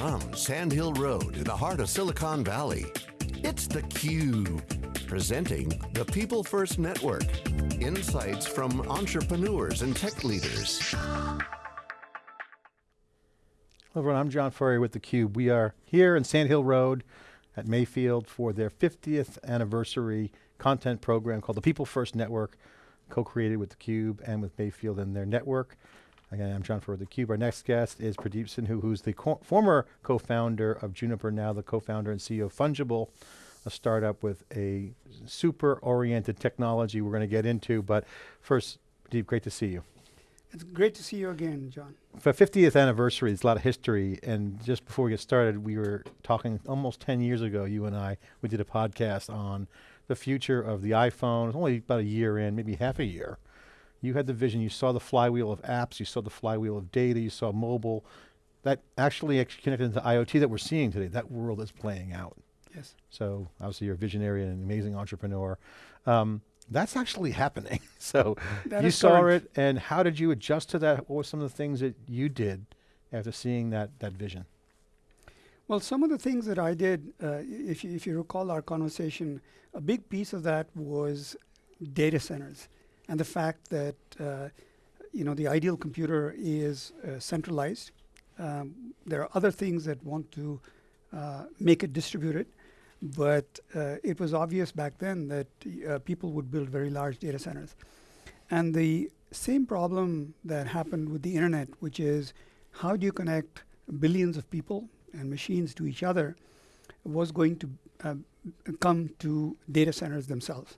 From Sand Hill Road in the heart of Silicon Valley, it's theCUBE, presenting the People First Network. Insights from entrepreneurs and tech leaders. Hello everyone, I'm John Furrier with theCUBE. We are here in Sand Hill Road at Mayfield for their 50th anniversary content program called the People First Network, co-created with theCUBE and with Mayfield and their network. Again, I'm John Furrier with theCUBE. Our next guest is Pradeep Sindhu, who's the co former co-founder of Juniper, now the co-founder and CEO of Fungible, a startup with a super oriented technology we're going to get into. But first, Pradeep, great to see you. It's great to see you again, John. For 50th anniversary, there's a lot of history, and just before we get started, we were talking almost 10 years ago, you and I, we did a podcast on the future of the iPhone. It was only about a year in, maybe half a year. You had the vision, you saw the flywheel of apps, you saw the flywheel of data, you saw mobile. That actually, actually connected into IoT that we're seeing today, that world is playing out. Yes. So obviously you're a visionary and an amazing entrepreneur. Um, that's actually happening. so that you saw current. it and how did you adjust to that? What were some of the things that you did after seeing that, that vision? Well, some of the things that I did, uh, if, you, if you recall our conversation, a big piece of that was data centers and the fact that uh, you know the ideal computer is uh, centralized. Um, there are other things that want to uh, make it distributed, but uh, it was obvious back then that uh, people would build very large data centers. And the same problem that happened with the internet, which is how do you connect billions of people and machines to each other, was going to uh, come to data centers themselves.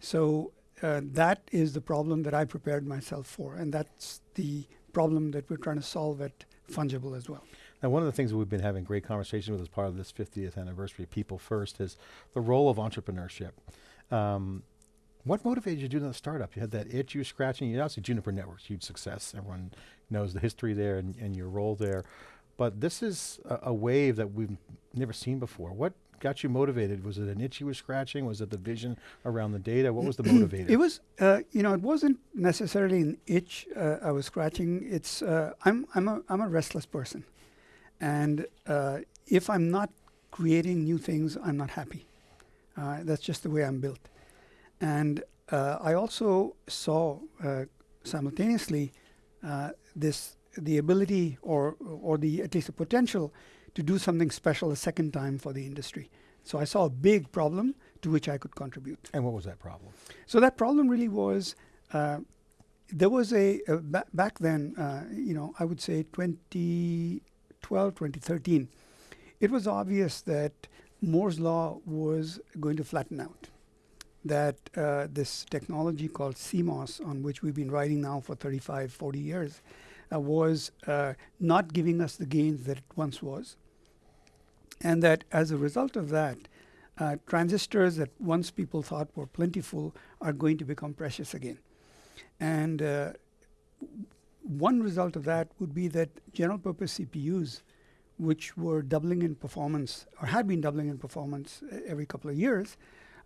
So uh, that is the problem that I prepared myself for, and that's the problem that we're trying to solve at Fungible as well. Now one of the things we've been having great conversation with as part of this 50th anniversary, People First, is the role of entrepreneurship. Um, what motivated you to do that startup? You had that itch you were scratching, you obviously Juniper Networks, huge success. Everyone knows the history there and, and your role there. But this is a, a wave that we've never seen before. What got you motivated? Was it an itch you were scratching? Was it the vision around the data? What was the motivator? It was, uh, you know, it wasn't necessarily an itch uh, I was scratching. It's, uh, I'm, I'm, a, I'm a restless person. And uh, if I'm not creating new things, I'm not happy. Uh, that's just the way I'm built. And uh, I also saw simultaneously this, the ability or, or the, at least the potential to do something special a second time for the industry. So I saw a big problem to which I could contribute. And what was that problem? So that problem really was, uh, there was a, a ba back then, uh, you know, I would say 2012, 2013, it was obvious that Moore's law was going to flatten out. That uh, this technology called CMOS, on which we've been writing now for 35, 40 years, was uh, not giving us the gains that it once was. And that as a result of that, uh, transistors that once people thought were plentiful are going to become precious again. And uh, one result of that would be that general purpose CPUs, which were doubling in performance or had been doubling in performance every couple of years,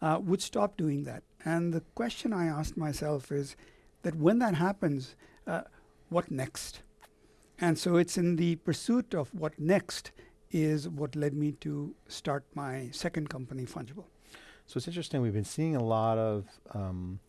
uh, would stop doing that. And the question I asked myself is that when that happens, uh, what next? And so it's in the pursuit of what next is what led me to start my second company, Fungible. So it's interesting, we've been seeing a lot of um,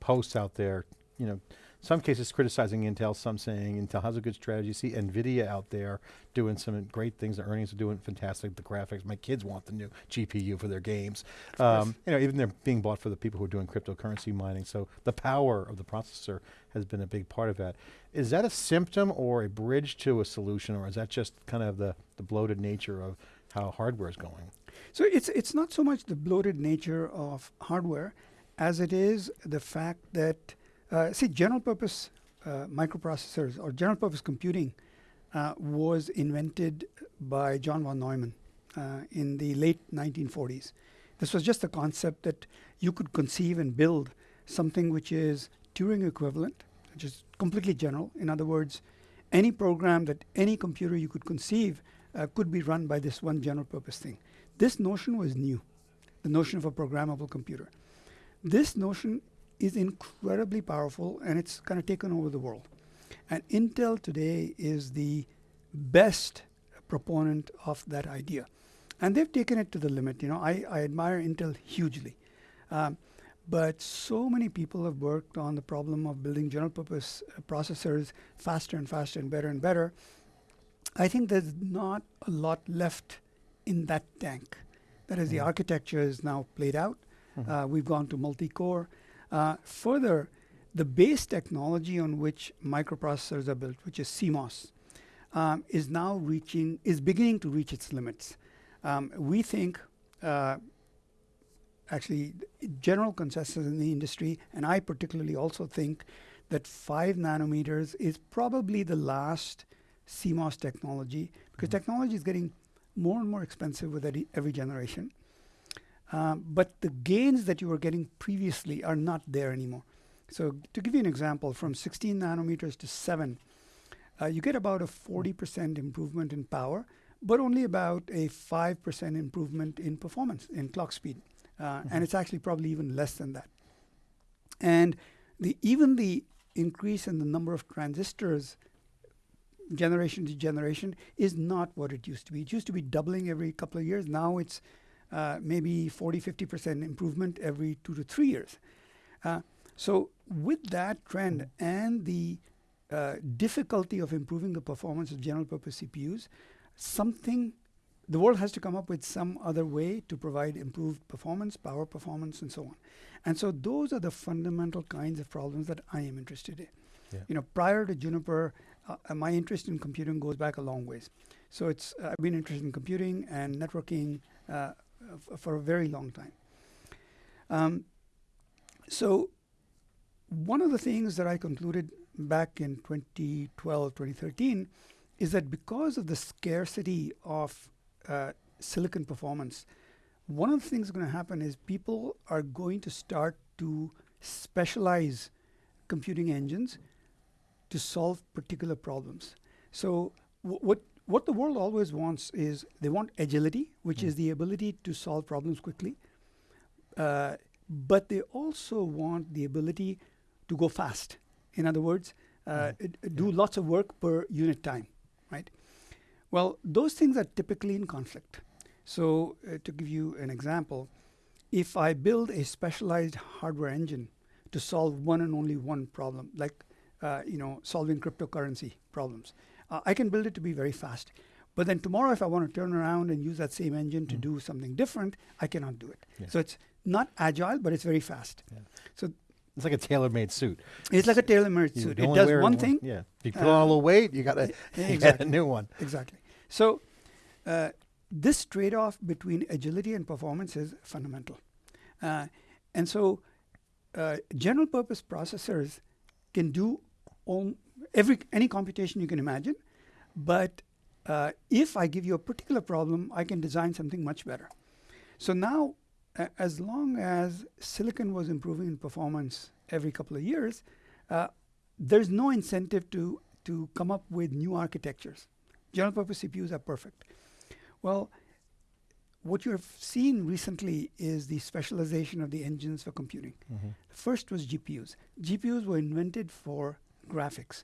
posts out there, you know, some cases criticizing Intel, some saying Intel has a good strategy. See NVIDIA out there doing some great things. The earnings are doing fantastic. The graphics, my kids want the new GPU for their games. Um, you know, even they're being bought for the people who are doing cryptocurrency mining. So the power of the processor has been a big part of that. Is that a symptom or a bridge to a solution or is that just kind of the, the bloated nature of how hardware is going? So it's, it's not so much the bloated nature of hardware as it is the fact that uh, see, general purpose uh, microprocessors or general purpose computing uh, was invented by John von Neumann uh, in the late 1940s. This was just a concept that you could conceive and build something which is Turing equivalent, which is completely general. In other words, any program that any computer you could conceive uh, could be run by this one general purpose thing. This notion was new, the notion of a programmable computer. This notion is incredibly powerful and it's kind of taken over the world. And Intel today is the best proponent of that idea. And they've taken it to the limit. You know, I, I admire Intel hugely. Um, but so many people have worked on the problem of building general purpose uh, processors faster and faster and better and better. I think there's not a lot left in that tank. That is, the Mhm. architecture is now played out. Mhm. Uh, we've gone to multi-core. Uh, further, the base technology on which microprocessors are built, which is CMOS, um, is now reaching, is beginning to reach its limits. Um, we think, uh, actually, general consensus in the industry, and I particularly also think that five nanometers is probably the last CMOS technology because Mhm. technology is getting more and more expensive with every, every generation. Um, but the gains that you were getting previously are not there anymore. So to give you an example, from 16 nanometers to 7, uh, you get about a 40% improvement in power, but only about a 5% improvement in performance, in clock speed. Uh, Mhm. And it's actually probably even less than that. And the even the increase in the number of transistors generation to generation is not what it used to be. It used to be doubling every couple of years. Now it's uh, maybe 40, 50% improvement every two to three years. Uh, so with that trend and the uh, difficulty of improving the performance of general purpose CPUs, something the world has to come up with some other way to provide improved performance, power performance, and so on. And so those are the fundamental kinds of problems that I am interested in. Yeah. You know, prior to Juniper, uh, uh, my interest in computing goes back a long ways. So it's uh, I've been interested in computing and networking uh, for a very long time. Um, so one of the things that I concluded back in 2012, 2013 is that because of the scarcity of uh, silicon performance, one of the things going to happen is people are going to start to specialize computing engines to solve particular problems. So wh- what what the world always wants is they want agility, which is Mm. the ability to solve problems quickly. Uh, but they also want the ability to go fast. In other words, uh, Mm. it- it do Yeah. lots of work per unit time, right? Well, those things are typically in conflict. So, uh, to give you an example, if I build a specialized hardware engine to solve one and only one problem, like uh, you know, solving cryptocurrency problems, uh, I can build it to be very fast. But then tomorrow, if I want to turn around and use that same engine to Mm. do something different, I cannot do it. Yeah. So it's not agile, but it's very fast. So it's like a tailor-made suit. It's like a tailor-made You suit. It does one thing Yeah. If you put uh, on a little weight, you got to get a new one. Exactly. So, uh, this trade off between agility and performance is fundamental. Uh, and so, uh, general purpose processors can do every any computation you can imagine, but uh, if I give you a particular problem, I can design something much better. So now, as long as silicon was improving in performance every couple of years, uh, there's no incentive to to come up with new architectures. General purpose CPUs are perfect. Well, what you have seen recently is the specialization of the engines for computing. Mhm. First was GPUs. GPUs were invented for graphics.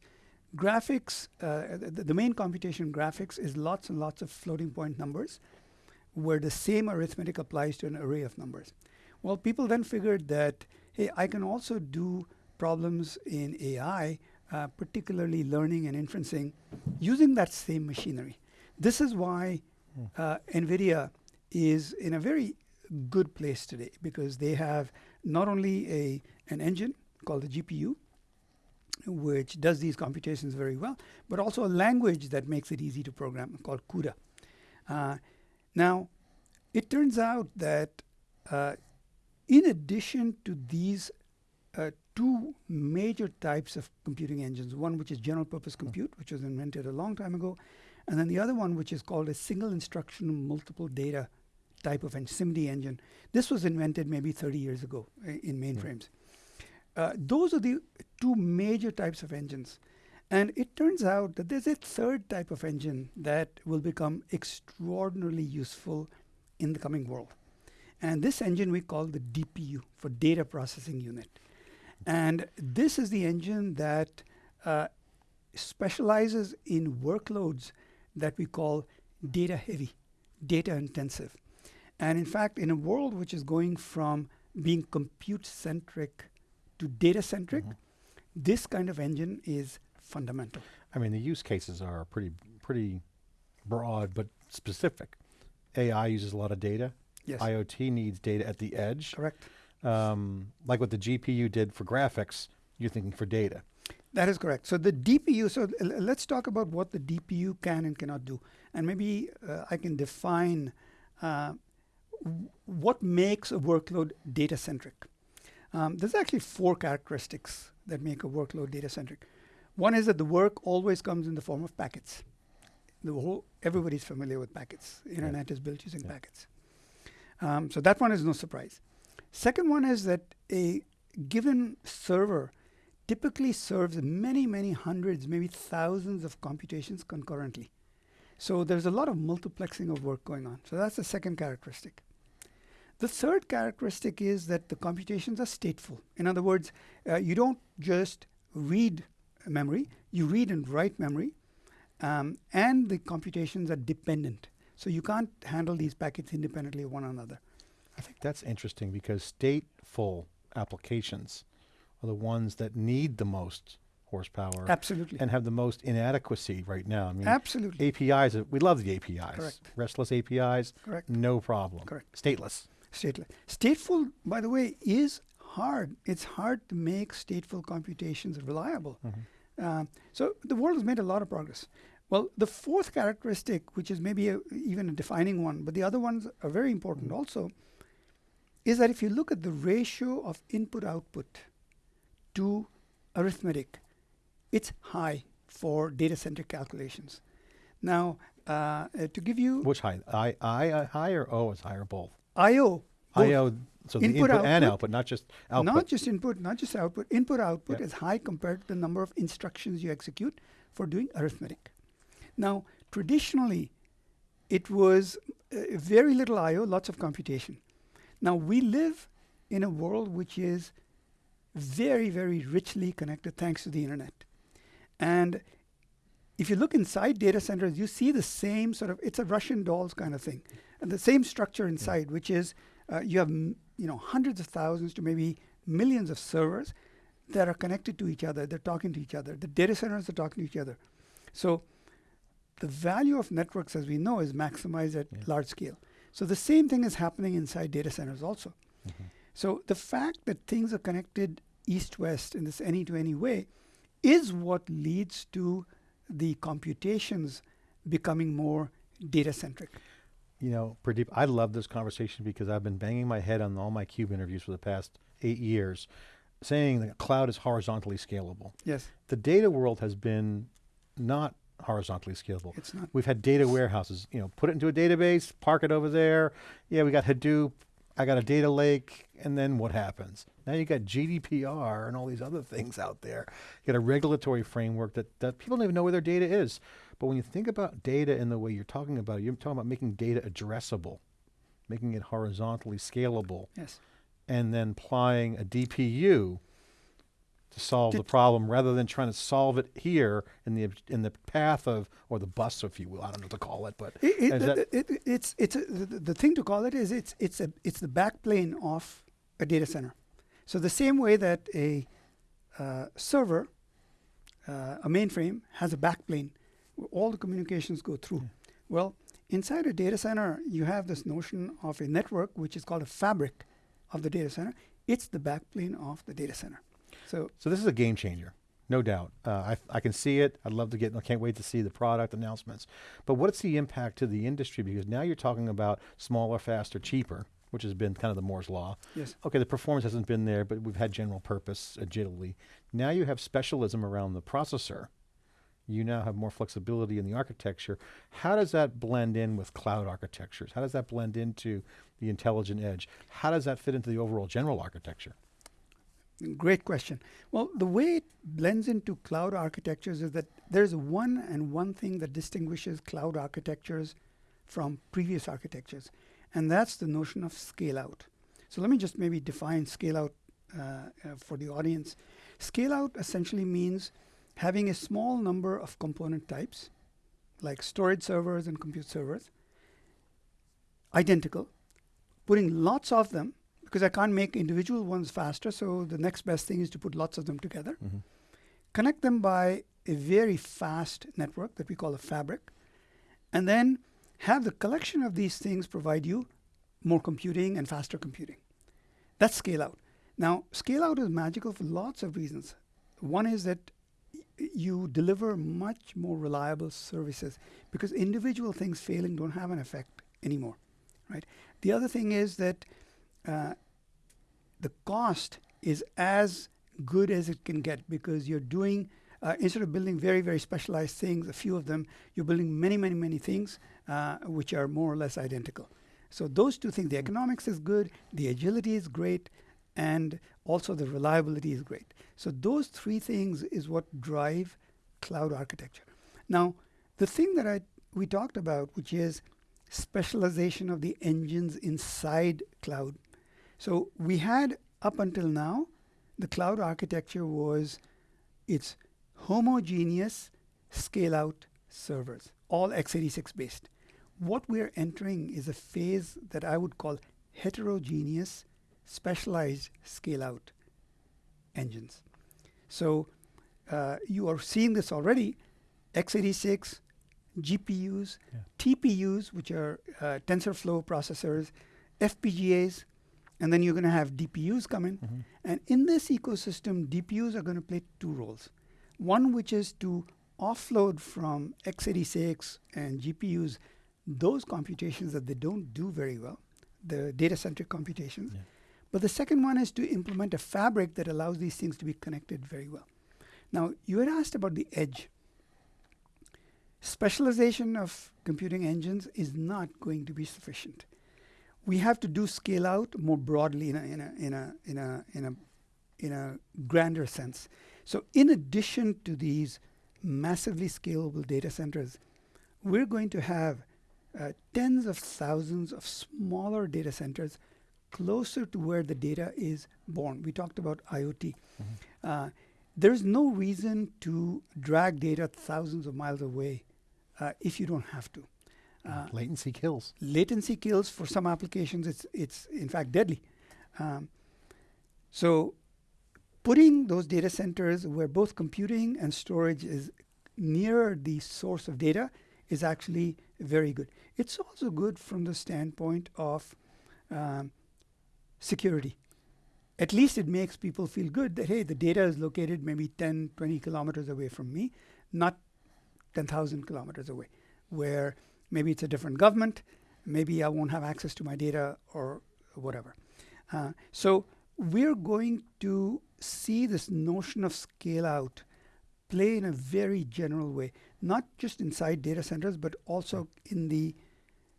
Graphics, uh, the, the main computation graphics is lots and lots of floating point numbers where the same arithmetic applies to an array of numbers. Well, people then figured that, hey, I can also do problems in AI, uh, particularly learning and inferencing, using that same machinery. This is why Hmm. uh, NVIDIA is in a very good place today because they have not only a an engine called the GPU, which does these computations very well, but also a language that makes it easy to program called CUDA. Uh, now, it turns out that uh, in addition to these uh, two major types of computing engines, one which is general purpose compute, which was invented a long time ago, and then the other one which is called a single instruction multiple data type of SIMD engine. This was invented maybe 30 years ago in mainframes. Uh, those are the two major types of engines. And it turns out that there's a third type of engine that will become extraordinarily useful in the coming world. And this engine we call the DPU for data processing unit. And this is the engine that uh, specializes in workloads that we call data heavy, data intensive. And in fact, in a world which is going from being compute centric to data centric, Mhm. this kind of engine is fundamental. I mean, the use cases are pretty pretty broad but specific. AI uses a lot of data. Yes, IoT needs data at the edge. correct. Um, like what the GPU did for graphics, you're thinking for data. That is correct. So the DPU. So let's talk about what the DPU can and cannot do, and maybe uh, I can define uh, what makes a workload data centric. Um, there's actually four characteristics that make a workload data centric. One is that the work always comes in the form of packets. The whole everybody's familiar with packets. Internet is built using Yeah. packets. Um, so that one is no surprise. Second one is that a given server typically serves many, many hundreds, maybe thousands of computations concurrently. So there's a lot of multiplexing of work going on. So that's the second characteristic. The third characteristic is that the computations are stateful. In other words, uh, you don't just read memory, you read and write memory, um, and the computations are dependent. So you can't handle these packets independently of one another. I think that's interesting because stateful applications are the ones that need the most horsepower Absolutely. and have the most inadequacy right now. I mean, Absolutely. APIs, we love the APIs. Correct. Restless APIs, Correct. no problem. Correct. Stateless. Stateful. Stateful, by the way, is hard. It's hard to make stateful computations reliable. Um, so the world has made a lot of progress. Well, the fourth characteristic, which is maybe a, even a defining one, but the other ones are very important also, is that if you look at the ratio of input output to arithmetic, it's high for data center calculations. Now, uh, uh, to give you Which high? I, I, uh, high or O is high or both? I/O. IO, so the Input, input, and output, output, not just output. Not just input, not just output. Input output Yeah. is high compared to the number of instructions you execute for doing arithmetic. Now, traditionally, it was uh, very little I/O, lots of computation. Now we live in a world which is very, very richly connected thanks to the internet. And if you look inside data centers, you see the same sort of it's a Russian dolls kind of thing, and the same structure inside, which is uh, you have you know hundreds of thousands to maybe millions of servers that are connected to each other. They're talking to each other. The data centers are talking to each other. So the value of networks, as we know, is maximized at Yeah. large scale. So the same thing is happening inside data centers also. Mhm. So the fact that things are connected east-west in this any-to-any way is what leads to the computations becoming more data-centric. You know, Pradeep, I love this conversation because I've been banging my head on all my Cube interviews for the past eight years, saying that cloud is horizontally scalable. Yes, The data world has been not horizontally scalable. it's not. We've had data warehouses, you know, put it into a database, park it over there. Yeah, we got Hadoop. I got a data lake. And then what happens? Now you got GDPR and all these other things out there. You got a regulatory framework that, that people don't even know where their data is. But when you think about data in the way you're talking about, it, you're talking about making data addressable, making it horizontally scalable, Yes. and then applying a DPU to solve the problem rather than trying to solve it here in the in the path of or the bus, if you will. I don't know what to call it, but It, it, it- it- it's it's a, the, the thing to call it is it's it's a it's the backplane of a data center. So the same way that a uh, server, uh, a mainframe has a backplane, where all the communications go through. Yeah. Well, inside a data center, you have this notion of a network, which is called a fabric of the data center. It's the backplane of the data center. So so this is a game changer, no doubt. Uh, I I can see it. I'd love to get. I can't wait to see the product announcements. But what's the impact to the industry? Because now you're talking about smaller, faster, cheaper, which has been kind of the Moore's law. yes, Okay, the performance hasn't been there, but we've had general purpose agility. Now you have specialism around the processor. You now have more flexibility in the architecture. How does that blend in with cloud architectures? How does that blend into the intelligent edge? How does that fit into the overall general architecture? Great question. Well, the way it blends into cloud architectures is that there's one and one thing that distinguishes cloud architectures from previous architectures, and that's the notion of scale out. So let me just maybe define scale out uh, uh, for the audience. Scale out essentially means having a small number of component types like storage servers and compute servers, identical, putting lots of them because I can't make individual ones faster. So the next best thing is to put lots of them together, Mhm. connect them by a very fast network that we call a fabric, and then have the collection of these things provide you more computing and faster computing. That's scale out. Now, scale out is magical for lots of reasons. One is that you deliver much more reliable services because individual things failing don't have an effect anymore, right? The other thing is that uh, the cost is as good as it can get because you're doing uh, instead of building very very specialized things, a few of them, you're building many many many things uh, which are more or less identical. So those two things, the economics is good, the agility is great, and also the reliability is great. So those three things is what drive cloud architecture. Now, the thing that I we talked about, which is specialization of the engines inside cloud. So we had up until now, the cloud architecture was it's homogeneous scale out servers, all x86 based. What we're entering is a phase that I would call heterogeneous specialized scale out engines. So uh, you are seeing this already x86, GPUs, Yeah. TPUs, which are uh, TensorFlow processors, FPGAs, and then you're going to have DPUs come in. Mhm. And in this ecosystem, DPUs are going to play two roles. One, which is to offload from x86 and GPUs those computations that they don't do very well, the data centric computations. Yeah. But the second one is to implement a fabric that allows these things to be connected very well. Now, you had asked about the edge. Specialization of computing engines is not going to be sufficient. We have to do scale out more broadly in a, in a, in a, in a, in a, in a grander sense. So, in addition to these massively scalable data centers, we're going to have uh, tens of thousands of smaller data centers closer to where the data is born. We talked about IoT. Uh, there's no reason to drag data thousands of miles away uh, if you don't have to. Uh, Latency kills. latency kills for some applications. It's it's in fact deadly. Um, so, putting those data centers where both computing and storage is near the source of data is actually very good. It's also good from the standpoint of um, security. At least it makes people feel good that, hey, the data is located maybe 10, 20 kilometers away from me, not 10,000 kilometers away, where maybe it's a different government, maybe I won't have access to my data or whatever. Uh, so we're going to see this notion of scale out play in a very general way, not just inside data centers, but also in the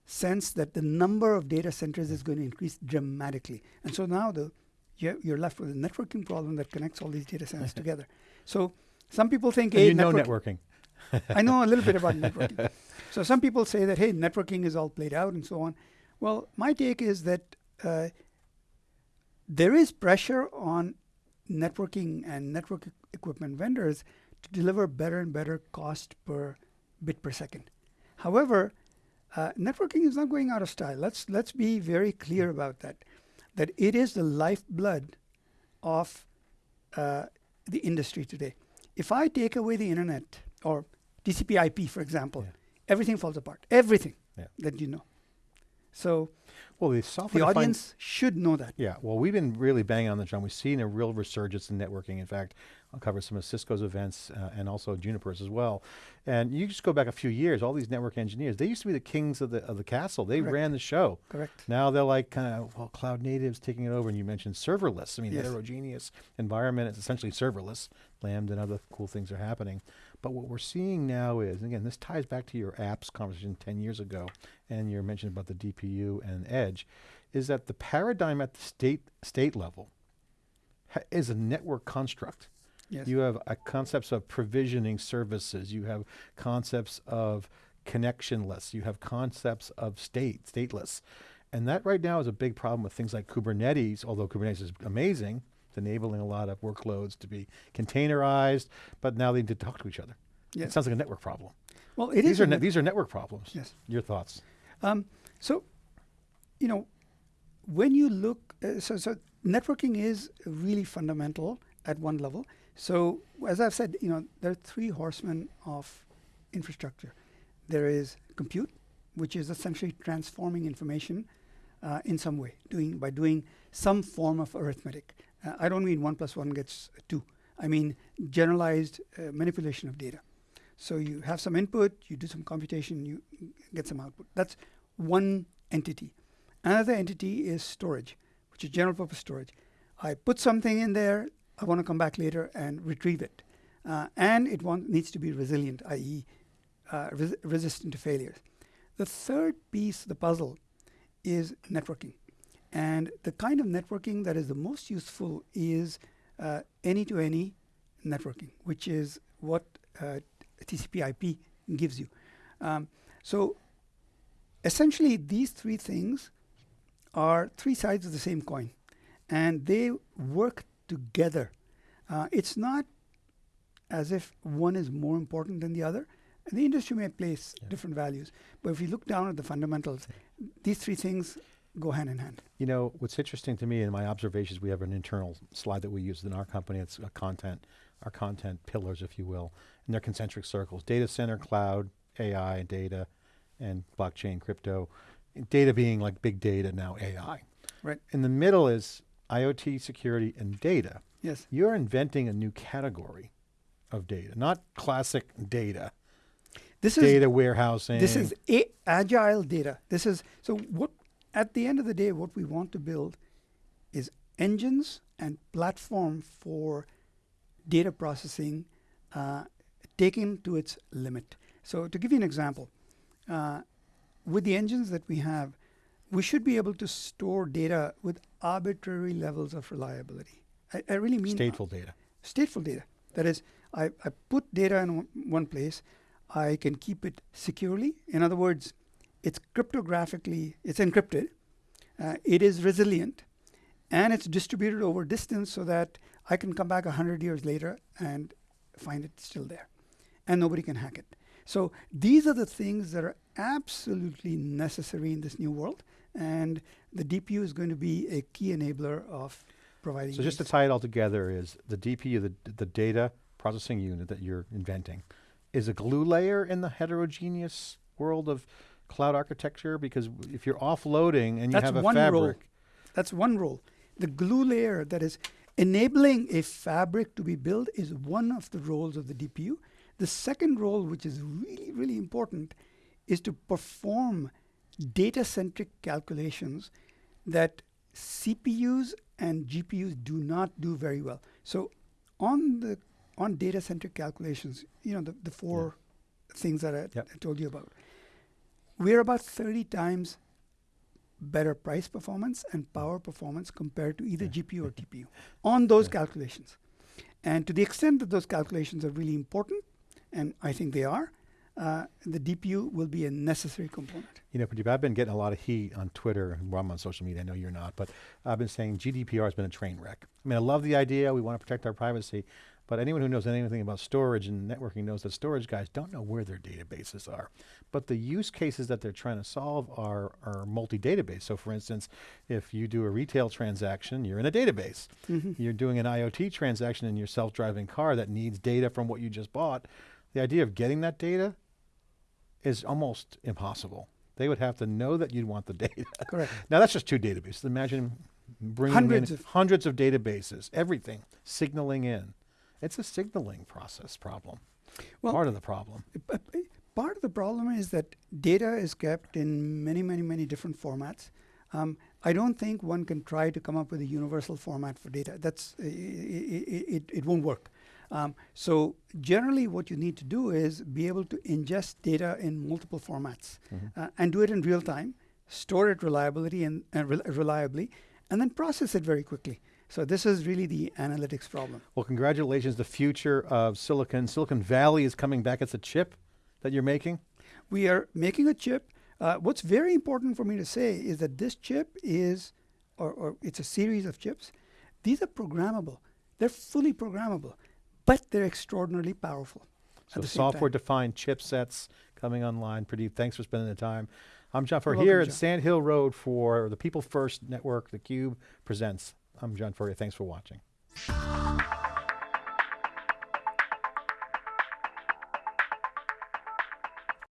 sense that the number of data centers is going to increase dramatically. And so now the you're, left with a networking problem that connects all these data centers together. So some people think, hey, you know network- networking. I know a little bit about networking. So some people say that hey, networking is all played out and so on. Well, my take is that uh, there is pressure on networking and network e- equipment vendors to deliver better and better cost per bit per second. However, uh, networking is not going out of style. Let's let's be very clear about that. That it is the lifeblood of uh, the industry today. If I take away the internet or TCP/IP, for example, Yeah. Everything falls apart. Everything Yeah. that you know. So Well, the software the audience should know that. Yeah, well, we've been really banging on the drum. We've seen a real resurgence in networking. In fact, I'll cover some of Cisco's events uh, and also Juniper's as well. And you just go back a few years, all these network engineers, they used to be the kings of the of the castle. They Correct. ran the show. Correct. Now they're like kind of, well, cloud natives taking it over. And you mentioned serverless. I mean, Yes. heterogeneous environment. It's essentially serverless. Lambda and other cool things are happening. But what we're seeing now is, and again, this ties back to your apps conversation 10 years ago, and your mention about the DPU and edge, is that the paradigm at the state state level ha- is a network construct. Yes. You have uh, concepts of provisioning services. You have concepts of connectionless. You have concepts of state, stateless. And that right now is a big problem with things like Kubernetes, although Kubernetes is amazing. Enabling a lot of workloads to be containerized, but now they need to talk to each other. It sounds like a network problem. Well, it is these are ne- these are network problems. Yes. Your thoughts? Um, so, you know, when you look, uh, so so networking is really fundamental at one level. So, as I've said, you know, there are three horsemen of infrastructure. There is compute, which is essentially transforming information uh, in some way, doing by doing some form of arithmetic. Uh, I don't mean one plus one gets two. I mean generalized uh, manipulation of data. So you have some input, you do some computation, you get some output. That's one entity. Another entity is storage, which is general purpose storage. I put something in there, I want to come back later and retrieve it. Uh, and it needs to be resilient, i.e., uh, res- resistant to failures. The third piece of the puzzle is networking. And the kind of networking that is the most useful is any to any networking, which is what uh, TCP IP gives you. Um, so essentially, these three things are three sides of the same coin, and they work together. Uh, it's not as if one is more important than the other. And the industry may place Yeah. different values, but if you look down at the fundamentals, these three things go hand in hand. You know, what's interesting to me in my observations, we have an internal slide that we use in our company. It's a content, our content pillars, if you will, and they're concentric circles: data center, cloud, AI, data, and blockchain, crypto. Data being like big data, now AI. Right. In the middle is IoT, security, and data. Yes. You're inventing a new category of data, not classic data. This is data warehousing. This is agile data. This is so what at the end of the day, what we want to build is engines and platform for data processing uh, taken to its limit. So to give you an example, uh, with the engines that we have, we should be able to store data with arbitrary levels of reliability. I, I really mean stateful data. stateful data. That is, I, I put data in one, one place, I can keep it securely. In other words, it's cryptographically, it's encrypted, uh, it is resilient, and it's distributed over distance so that I can come back 100 years later and find it still there. And nobody can hack it. So these are the things that are absolutely necessary in this new world. And the DPU is going to be a key enabler of providing. So just to tie it all together is the DPU, the, the data processing unit that you're inventing, is a glue layer in the heterogeneous world of cloud architecture? Because if you're offloading and you That's have a one role. fabric, That's one role. The glue layer that is enabling a fabric to be built is one of the roles of the DPU. The second role, which is really, really important, is to perform data centric calculations that CPUs and GPUs do not do very well. So, on the on data centric calculations, you know, the, the four things that I, Yep. I told you about, we're about 30 times better price performance and power performance compared to either GPU or TPU on those calculations. And to the extent that those calculations are really important, and I think they are, uh, the DPU will be a necessary component. you know, Pradeep, I've been getting a lot of heat on Twitter and well, I'm on social media. I know you're not, but I've been saying GDPR has been a train wreck. I mean, I love the idea. We want to protect our privacy, but anyone who knows anything about storage and networking knows that storage guys don't know where their databases are. But the use cases that they're trying to solve are, are multi-database. So for instance, if you do a retail transaction, you're in a database. Mm-hmm. You're doing an IoT transaction in your self-driving car that needs data from what you just bought. The idea of getting that data is almost impossible. They would have to know that you'd want the data. Correct. Now that's just two databases. Imagine bringing Hundreds in of- hundreds of databases, everything signaling in. It's a signaling process problem. Well, part of the problem. Part of the problem is that data is kept in many, many, many different formats. Um, I don't think one can try to come up with a universal format for data. That's i- i- i- it, it won't work. Um, so generally, what you need to do is be able to ingest data in multiple formats Mhm. uh, and do it in real time, store it reliability and uh, rel- reliably, and then process it very quickly. So this is really the analytics problem. Well, congratulations. The future of Silicon, Silicon Valley is coming back. It's a chip that you're making. we are making a chip. Uh, what's very important for me to say is that this chip is, or, or it's a series of chips. These are programmable. They're fully programmable, but they're extraordinarily powerful. So the software-defined chipsets coming online. Pradeep, thanks for spending the time. I'm John Furrier here welcome, at John. Sand Hill Road for the People First Network, The Cube presents. I'm John Furrier. Thanks for watching.